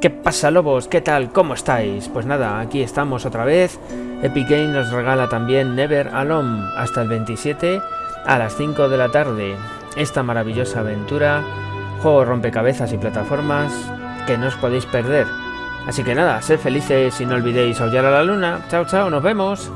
¿Qué pasa lobos? ¿Qué tal? ¿Cómo estáis? Pues nada, aquí estamos otra vez. Epic Games nos regala también Never Alone hasta el 27 a las 5 de la tarde. Esta maravillosa aventura, juego rompecabezas y plataformas que no os podéis perder. Así que nada, sed felices y no olvidéis aullar a la luna. Chao, chao, nos vemos.